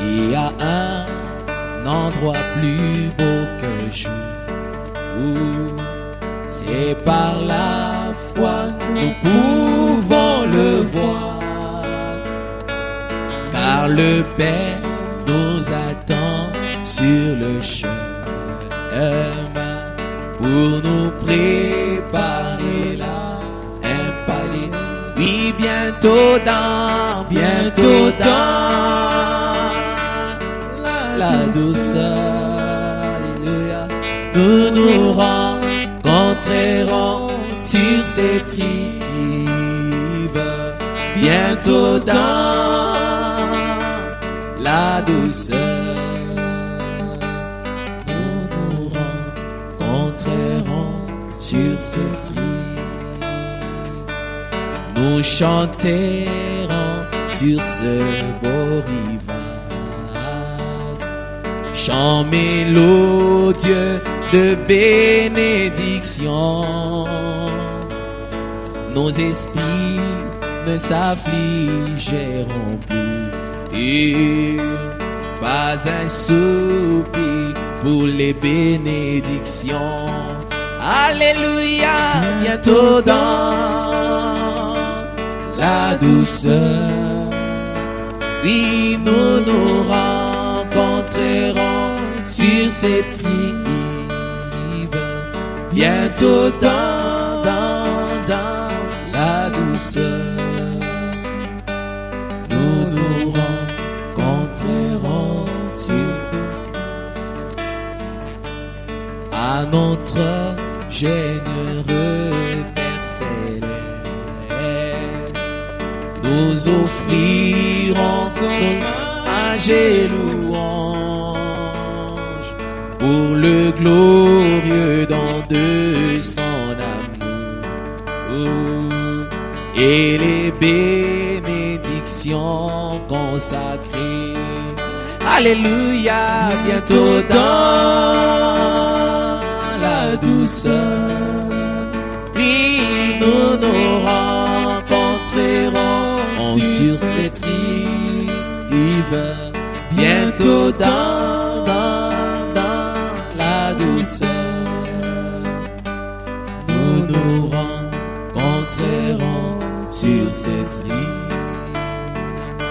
Il y a un endroit plus beau que jour. C'est par la foi nous pouvons le voir. Car le Père nous attend sur le chemin pour nous préparer là un palais. Oui, bientôt dans, bientôt dans Nous nous rencontrerons sur cette rive. Bientôt dans la douceur. Nous nous rencontrerons sur cette rive. Nous chanterons sur ce beau rivage. Chant mélodieux de bénédiction. Nos esprits ne s'affligeront plus. Et pas un soupir pour les bénédictions. Alléluia, bientôt dans la douceur. Oui, nous nous rencontrerons sur cette rive. Bientôt dans, dans, dans la douceur. Nous nous rencontrerons sur à notre généreux Père nous offrirons un louange pour le glorieux don de son amour et les bénédictions consacrées. Alléluia, bientôt dans la douceur. Oui, nous nous rencontrerons sur cette rive. Bientôt dans, Nous nous rencontrerons sur cette rive.